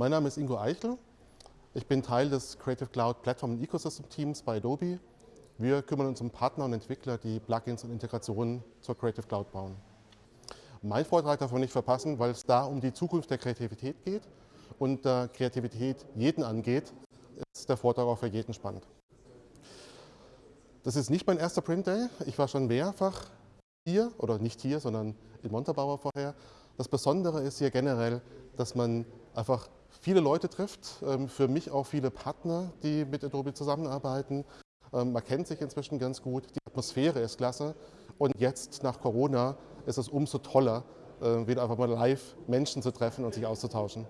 Mein Name ist Ingo Eichel. Ich bin Teil des Creative Cloud Platform und Ecosystem Teams bei Adobe. Wir kümmern uns um Partner und Entwickler, die Plugins und Integrationen zur Creative Cloud bauen. Mein Vortrag darf man nicht verpassen, weil es da um die Zukunft der Kreativität geht. Und da Kreativität jeden angeht, ist der Vortrag auch für jeden spannend. Das ist nicht mein erster Print Day. Ich war schon mehrfach hier, oder nicht hier, sondern in Montabaur vorher. Das Besondere ist hier generell, dass man einfach viele Leute trifft, ähm, für mich auch viele Partner, die mit Adobe zusammenarbeiten. Ähm, man kennt sich inzwischen ganz gut, die Atmosphäre ist klasse und jetzt nach Corona ist es umso toller, äh, wieder einfach mal live Menschen zu treffen und sich auszutauschen.